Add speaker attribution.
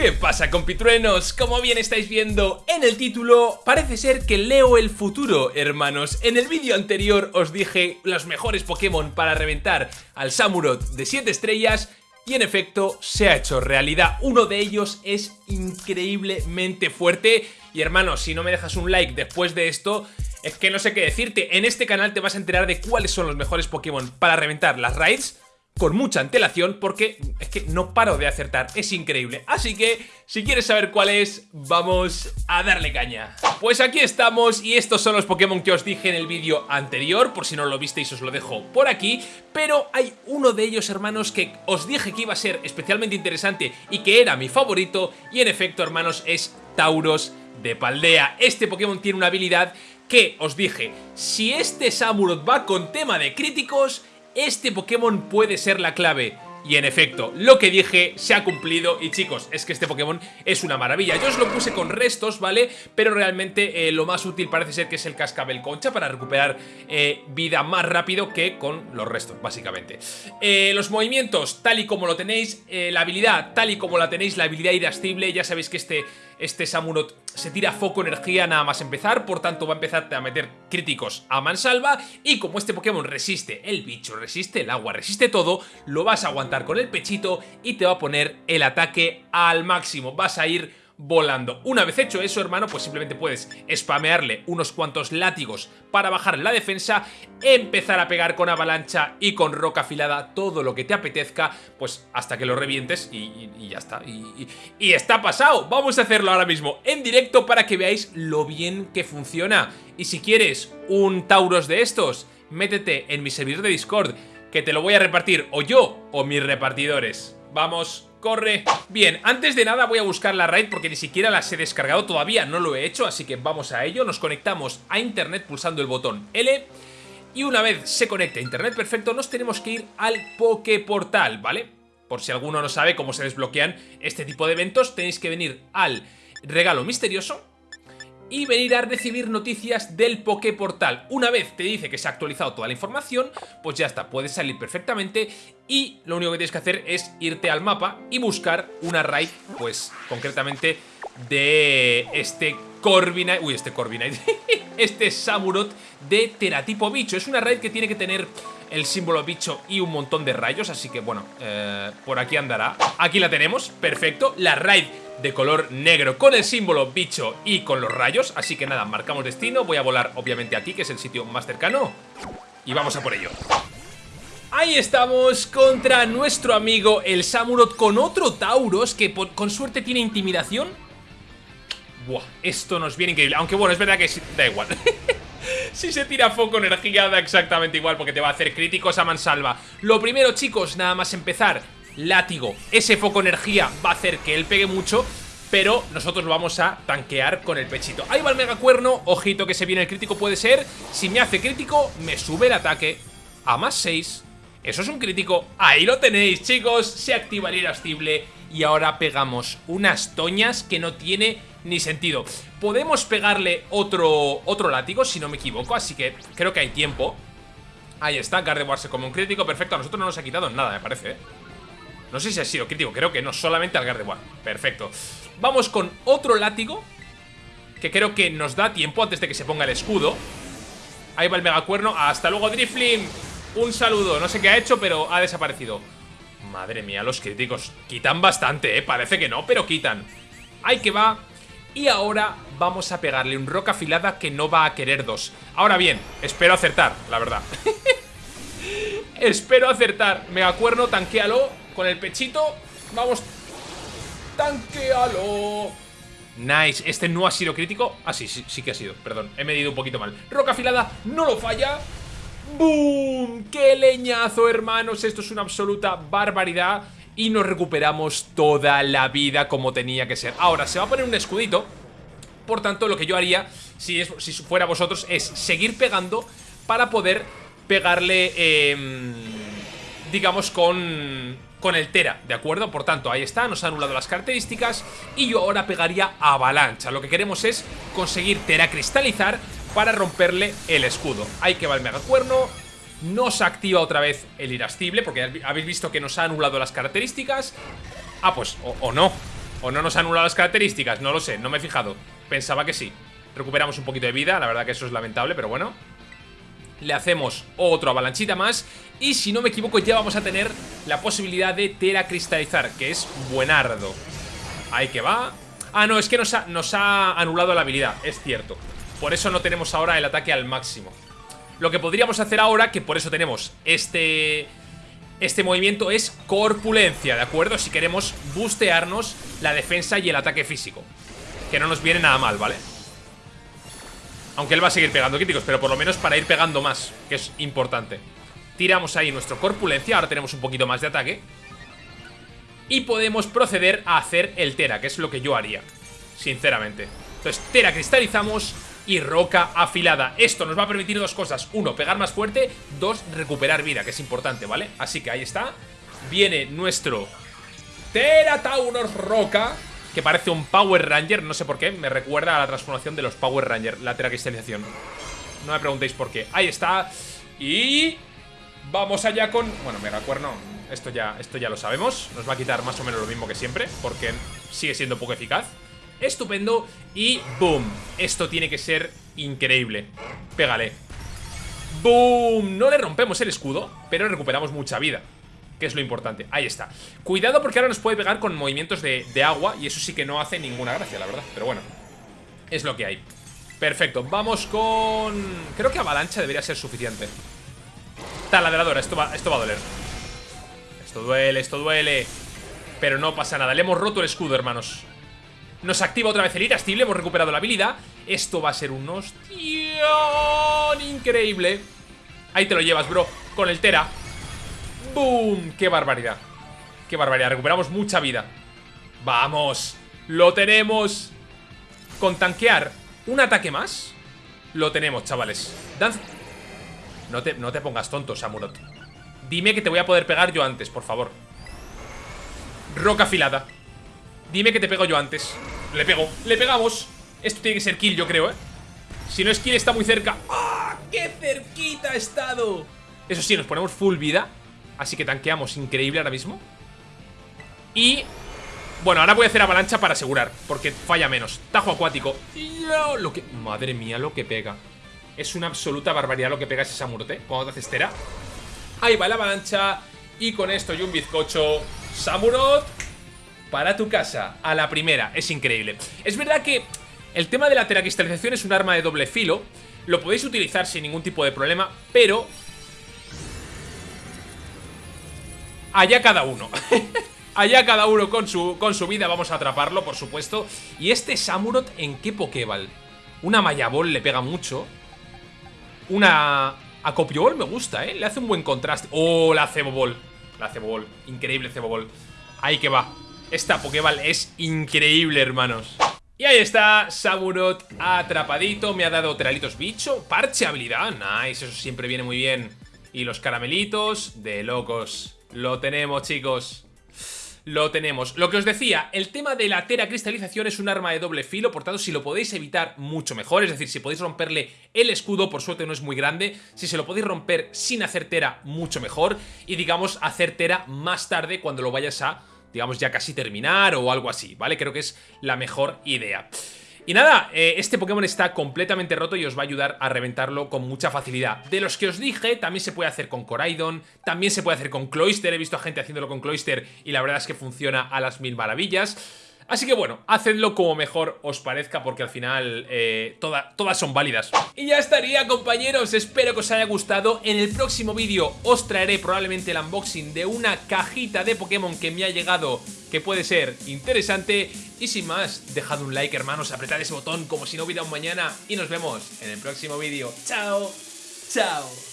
Speaker 1: ¿Qué pasa compitruenos? Como bien estáis viendo en el título, parece ser que leo el futuro, hermanos. En el vídeo anterior os dije los mejores Pokémon para reventar al Samurott de 7 estrellas y en efecto se ha hecho realidad. Uno de ellos es increíblemente fuerte y hermanos, si no me dejas un like después de esto... Es que no sé qué decirte, en este canal te vas a enterar de cuáles son los mejores Pokémon para reventar las raids con mucha antelación porque es que no paro de acertar, es increíble. Así que, si quieres saber cuál es, vamos a darle caña. Pues aquí estamos y estos son los Pokémon que os dije en el vídeo anterior, por si no lo visteis os lo dejo por aquí, pero hay uno de ellos, hermanos, que os dije que iba a ser especialmente interesante y que era mi favorito, y en efecto, hermanos, es Tauros de Paldea. Este Pokémon tiene una habilidad que os dije, si este Samurott va con tema de críticos, este Pokémon puede ser la clave. Y en efecto, lo que dije se ha cumplido y chicos, es que este Pokémon es una maravilla. Yo os lo puse con restos, ¿vale? Pero realmente eh, lo más útil parece ser que es el cascabel concha para recuperar eh, vida más rápido que con los restos, básicamente. Eh, los movimientos, tal y como lo tenéis, la habilidad, tal y como la tenéis, la habilidad irascible, ya sabéis que este este Samurott se tira foco energía nada más empezar, por tanto va a empezar a meter críticos a mansalva. Y como este Pokémon resiste el bicho, resiste el agua, resiste todo, lo vas a aguantar con el pechito y te va a poner el ataque al máximo, vas a ir volando. Una vez hecho eso, hermano, pues simplemente puedes spamearle unos cuantos látigos para bajar la defensa, empezar a pegar con avalancha y con roca afilada todo lo que te apetezca, pues hasta que lo revientes y, ya está. Y, y está pasado. Vamos a hacerlo ahora mismo en directo para que veáis lo bien que funciona. Y si quieres un Tauros de estos, métete en mi servidor de Discord, que te lo voy a repartir o yo o mis repartidores. Vamos corre Bien, antes de nada voy a buscar la raid porque ni siquiera las he descargado todavía, no lo he hecho Así que vamos a ello, nos conectamos a internet pulsando el botón L Y una vez se conecte a internet perfecto nos tenemos que ir al Poképortal, ¿vale? Por si alguno no sabe cómo se desbloquean este tipo de eventos Tenéis que venir al regalo misterioso y venir a recibir noticias del Poképortal. Una vez te dice que se ha actualizado toda la información, pues ya está, puedes salir perfectamente y lo único que tienes que hacer es irte al mapa y buscar una raid, pues concretamente de este Corviknight, uy, este Corviknight, este Samurott de Teratipo Bicho. Es una raid que tiene que tener el símbolo bicho y un montón de rayos, así que bueno, eh, por aquí andará. Aquí la tenemos, perfecto, la raid de color negro con el símbolo bicho y con los rayos, así que nada, marcamos destino, voy a volar obviamente aquí, que es el sitio más cercano, y vamos a por ello. Ahí estamos contra nuestro amigo el Samurott con otro Tauros que con suerte tiene intimidación. Buah, esto nos viene increíble, aunque bueno, es verdad que da igual. si se tira foco energía da exactamente igual porque te va a hacer críticos a mansalva. Lo primero chicos, nada más empezar, látigo. Ese foco energía va a hacer que él pegue mucho, pero nosotros lo vamos a tanquear con el pechito. Ahí va el megacuerno, ojito que se viene el crítico puede ser. Si me hace crítico, me sube el ataque a más 6. Eso es un crítico. Ahí lo tenéis, chicos. Se activa el irascible y ahora pegamos unas toñas que no tiene ni sentido. Podemos pegarle otro, otro látigo, si no me equivoco, así que creo que hay tiempo. Ahí está, Gardevoir se come un crítico, perfecto. A nosotros no nos ha quitado nada, me parece, ¿eh? No sé si ha sido crítico, creo que no, solamente al Gardevoir Perfecto Vamos con otro látigo Que creo que nos da tiempo antes de que se ponga el escudo Ahí va el megacuerno Hasta luego Driflim Un saludo, no sé qué ha hecho, pero ha desaparecido Madre mía, los críticos Quitan bastante, eh, parece que no, pero quitan Ahí que va Y ahora vamos a pegarle un roca afilada que no va a querer dos Ahora bien, espero acertar, la verdad Espero acertar Megacuerno, tanquealo con el pechito. Vamos. Tanquealo. Nice. Este no ha sido crítico. Ah, sí, sí, sí que ha sido. Perdón, he medido un poquito mal. Roca afilada, no lo falla. ¡Boom! ¡Qué leñazo, hermanos! Esto es una absoluta barbaridad. Y nos recuperamos toda la vida como tenía que ser. Ahora, se va a poner un escudito. Por tanto, lo que yo haría, si, es, fuera vosotros, es seguir pegando para poder pegarle, em, digamos, con con el Tera, ¿de acuerdo? Por tanto, ahí está, nos ha anulado las características y yo ahora pegaría Avalancha. Lo que queremos es conseguir Tera cristalizar para romperle el escudo. Ahí que va el megacuerno, nos activa otra vez el irascible porque habéis visto que nos ha anulado las características. Ah, pues, o, no. O no nos ha anulado las características, no lo sé, no me he fijado. Pensaba que sí. Recuperamos un poquito de vida, la verdad que eso es lamentable, pero bueno. Le hacemos otro avalanchita más Y si no me equivoco ya vamos a tener la posibilidad de teracristalizar Que es buenardo. Ahí que va. Ah, no, es que nos ha, nos ha anulado la habilidad, es cierto. Por eso no tenemos ahora el ataque al máximo Lo que podríamos hacer ahora, que por eso tenemos este este movimiento es corpulencia, ¿de acuerdo? Si queremos bustearnos la defensa y el ataque físico Que no nos viene nada mal, ¿vale? Aunque él va a seguir pegando críticos Pero por lo menos para ir pegando más Que es importante Tiramos ahí nuestro corpulencia Ahora tenemos un poquito más de ataque Y podemos proceder a hacer el Tera Que es lo que yo haría Sinceramente Entonces Tera cristalizamos y roca afilada. Esto nos va a permitir dos cosas. Uno, pegar más fuerte. Dos, recuperar vida, que es importante, ¿vale? Así que ahí está. Viene nuestro Teratauros Roca, que parece un Power Ranger. No sé por qué, me recuerda a la transformación de los Power Ranger, la teracristalización. No me preguntéis por qué. Ahí está. Y... Vamos allá con... Bueno, Megacuerno, esto ya, esto ya lo sabemos Nos va a quitar más o menos lo mismo que siempre Porque sigue siendo poco eficaz Estupendo Y boom Esto tiene que ser increíble. Pégale. Boom No le rompemos el escudo Pero recuperamos mucha vida que es lo importante, ahí está. Cuidado porque ahora nos puede pegar con movimientos de, agua Y eso sí que no hace ninguna gracia, la verdad Pero bueno, es lo que hay. Perfecto, vamos con... Creo que avalancha debería ser suficiente. Taladradora, esto va, esto va a doler. Esto duele, esto duele Pero no pasa nada, le hemos roto el escudo, hermanos nos activa otra vez el irascible, hemos recuperado la habilidad Esto va a ser un hostión increíble Ahí te lo llevas, bro, con el Tera ¡Boom! ¡Qué barbaridad! ¡Qué barbaridad! Recuperamos mucha vida ¡Vamos! ¡Lo tenemos! Con tanquear un ataque más Lo tenemos, chavales No te, no te pongas tonto, Samurot Dime que te voy a poder pegar yo antes, por favor Roca afilada Dime que te pego yo antes. Le pego, le pegamos. Esto tiene que ser kill yo creo, eh Si no es kill está muy cerca. ¡Ah! ¡Qué cerquita ha estado! Eso sí, nos ponemos full vida. Así que tanqueamos increíble ahora mismo. Y... Bueno, ahora voy a hacer avalancha para asegurar Porque falla menos. Tajo acuático. Lo que... Madre mía lo que pega. Es una absoluta barbaridad lo que pega ese Samurte Cuando te haces tera Ahí va la avalancha. Y con esto y un bizcocho. Samurot para tu casa, a la primera, es increíble. Es verdad que el tema de la teracristalización es un arma de doble filo, lo podéis utilizar sin ningún tipo de problema, pero... Allá cada uno. Allá cada uno con su, con su vida, vamos a atraparlo, por supuesto. ¿Y este Samurot en qué Pokéball? Una Mayabol le pega mucho. Una Acopiobol me gusta, ¿eh? Le hace un buen contraste. ¡Oh, la Cebobol! La Cebobol, increíble Cebobol. Ahí que va. Esta Pokéball es increíble, hermanos. Y ahí está, Samurot atrapadito Me ha dado tralitos bicho, parche habilidad Nice, eso siempre viene muy bien. Y los caramelitos, de locos. Lo tenemos, chicos. Lo tenemos. Lo que os decía, el tema de la teracristalización es un arma de doble filo, por tanto si lo podéis evitar mucho mejor, es decir, si podéis romperle el escudo, por suerte no es muy grande, si se lo podéis romper sin hacer tera, mucho mejor, y digamos hacer tera más tarde cuando lo vayas a digamos, ya casi terminar o algo así, ¿vale? Creo que es la mejor idea. Y nada, eh, este Pokémon está completamente roto y os va a ayudar a reventarlo con mucha facilidad. De los que os dije, también se puede hacer con Coraidon, también se puede hacer con Cloyster, he visto a gente haciéndolo con Cloyster y la verdad es que funciona a las mil maravillas. Así que bueno, hacedlo como mejor os parezca porque al final eh, todas son válidas. Y ya estaría compañeros, espero que os haya gustado. En el próximo vídeo os traeré probablemente el unboxing de una cajita de Pokémon que me ha llegado que puede ser interesante. Y sin más, dejad un like hermanos, apretad ese botón como si no hubiera un mañana y nos vemos en el próximo vídeo. ¡Chao! ¡Chao!